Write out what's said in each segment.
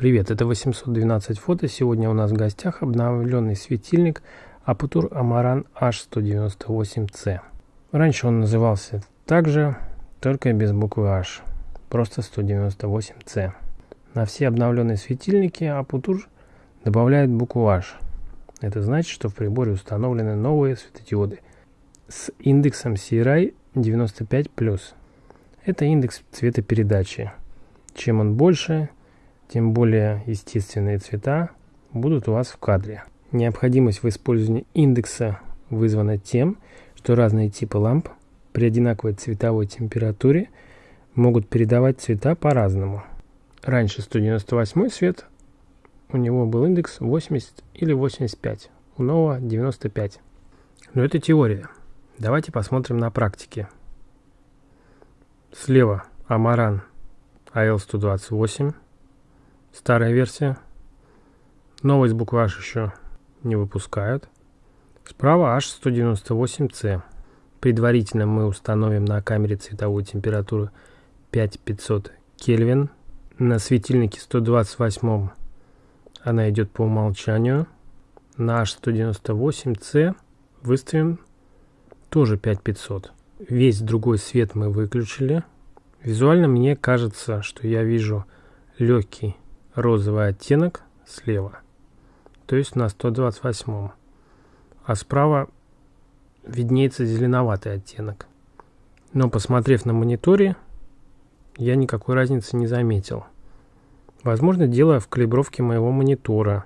Привет, это 812 фото. Сегодня у нас в гостях обновленный светильник Aputur Amaran H198C. Раньше он назывался также, только без буквы H, просто 198C. На все обновленные светильники Aputur добавляет букву H. Это значит, что в приборе установлены новые светодиоды с индексом CRI 95+. Это индекс цветопередачи. Чем он больше, тем более естественные цвета будут у вас в кадре. Необходимость в использовании индекса вызвана тем, что разные типы ламп при одинаковой цветовой температуре могут передавать цвета по-разному. Раньше 198 свет, у него был индекс 80 или 85, у нового 95. Но это теория. Давайте посмотрим на практике. Слева Амаран AL128 старая версия. Новость буква H еще не выпускают. Справа H198C. Предварительно мы установим на камере цветовую температуру 5500 Кельвин. На светильнике 128 она идет по умолчанию. На H198C выставим тоже 5500. Весь другой свет мы выключили. Визуально мне кажется, что я вижу легкий розовый оттенок слева, то есть на 128, а справа виднеется зеленоватый оттенок. Но посмотрев на мониторе, я никакой разницы не заметил. Возможно, дело в калибровке моего монитора.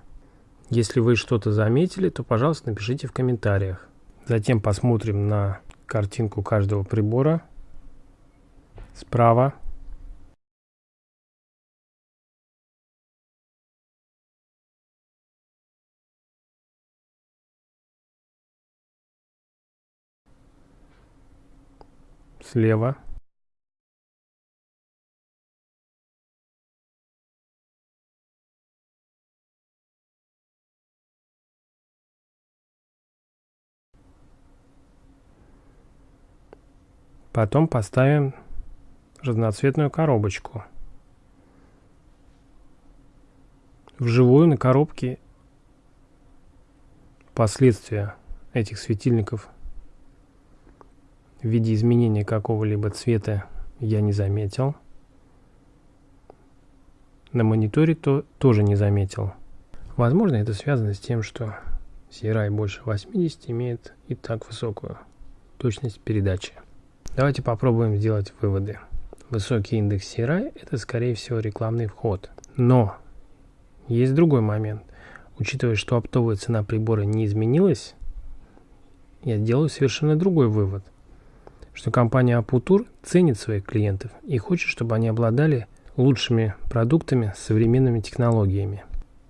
Если вы что-то заметили, то, пожалуйста, напишите в комментариях. Затем посмотрим на картинку каждого прибора. Справа слева. Потом поставим разноцветную коробочку. Вживую на коробке последствия этих светильников в виде изменения какого-либо цвета я не заметил. На мониторе то тоже не заметил. Возможно, это связано с тем, что CRI больше 80 имеет и так высокую точность передачи. Давайте попробуем сделать выводы. Высокий индекс CRI – это, скорее всего, рекламный вход. Но есть другой момент. Учитывая, что оптовая цена прибора не изменилась, я делаю совершенно другой вывод что компания Aputur ценит своих клиентов и хочет, чтобы они обладали лучшими продуктами с современными технологиями.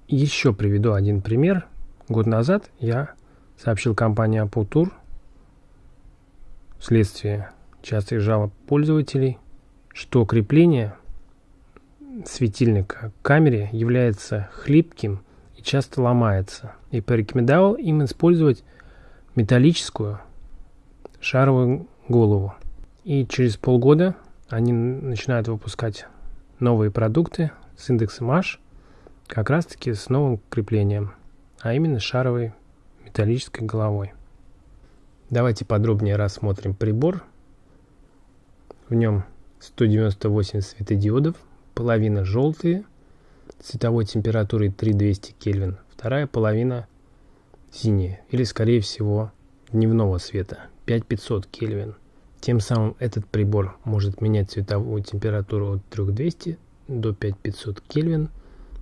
Еще приведу один пример. Год назад я сообщил компании Aputur вследствие частых жалоб пользователей, что крепление светильника к камере является хлипким и часто ломается, и порекомендовал им использовать металлическую шаровую голову. И через полгода они начинают выпускать новые продукты с индексом H, как раз таки с новым креплением, а именно шаровой металлической головой. Давайте подробнее рассмотрим прибор. В нем 198 светодиодов, половина желтые, цветовой температурой 3200 Кельвин, вторая половина синяя, или скорее всего дневного света 5500 Кельвин. Тем самым этот прибор может менять цветовую температуру от 3200 до 5500 Кельвин,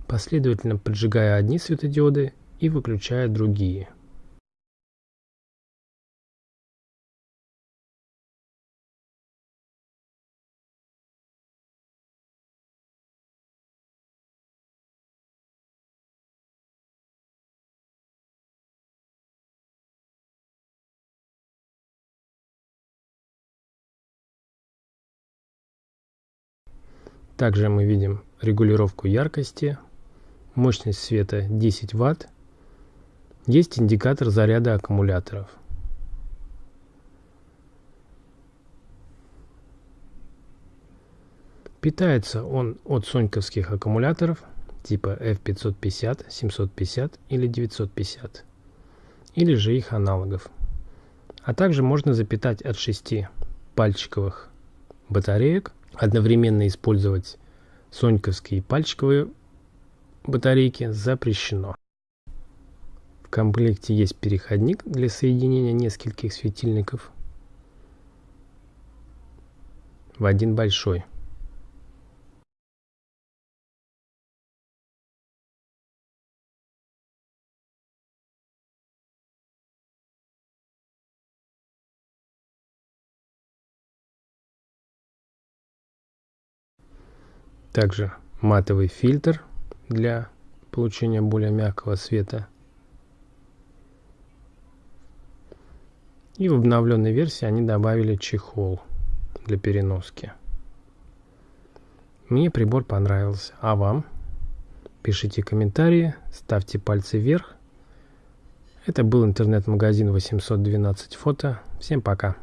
последовательно поджигая одни светодиоды и выключая другие. Также мы видим регулировку яркости, мощность света 10 Вт. Есть индикатор заряда аккумуляторов. Питается он от соньковских аккумуляторов типа F550, 750 или 950, или же их аналогов. А также можно запитать от 6 пальчиковых батареек, одновременно использовать соньковские пальчиковые батарейки запрещено. В комплекте есть переходник для соединения нескольких светильников в один большой. Также матовый фильтр для получения более мягкого света. И в обновленной версии они добавили чехол для переноски. Мне прибор понравился. А вам? Пишите комментарии, ставьте пальцы вверх. Это был интернет-магазин 812 фото. Всем пока.